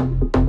Bye.